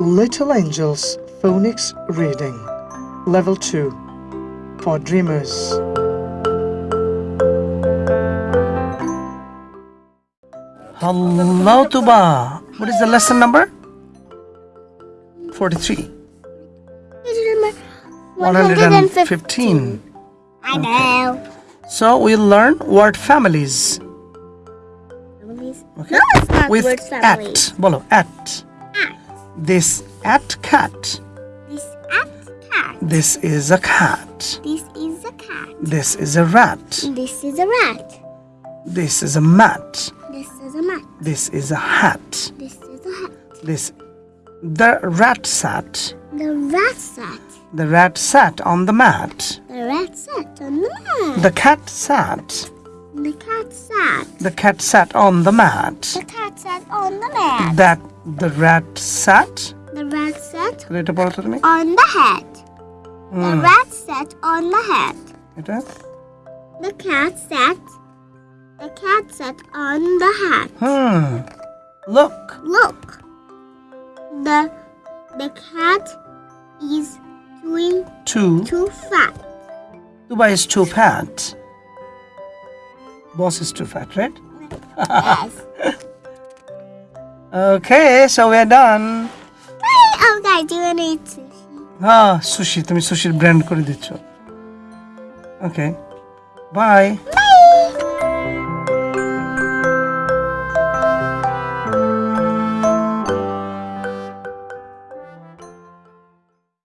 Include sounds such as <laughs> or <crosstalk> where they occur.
Little Angels Phonics Reading Level 2 for Dreamers. Hello, Tuba. What is the lesson number? 43. Number 115. I know. So we'll learn word families. Okay? No, it's not With word family. at. Bolo, at. This at cat. This at cat. This is a cat. This is a cat. This is a rat. This is a rat. This is a mat. This is a mat. This is a hat. This is a hat. This the rat sat. The rat sat. The rat sat on the mat. The rat sat on the mat. The cat sat. The cat sat. The cat sat on the mat. The cat sat on the mat. That the rat sat. The rat sat এটা পড়ো তো তুমি on the hat. The Hmm. rat sat on the hat. এটা The cat sat. The cat sat on the hat. Hmm look Look. The the cat is doing two too fat. Tuba is too fat boss is too fat right yes. <laughs> okay so we're done Hey, oh guys, do you want to eat sushi? হ্যাঁ sushi তুমি Sushir brand করে দিচ্ছ okay bye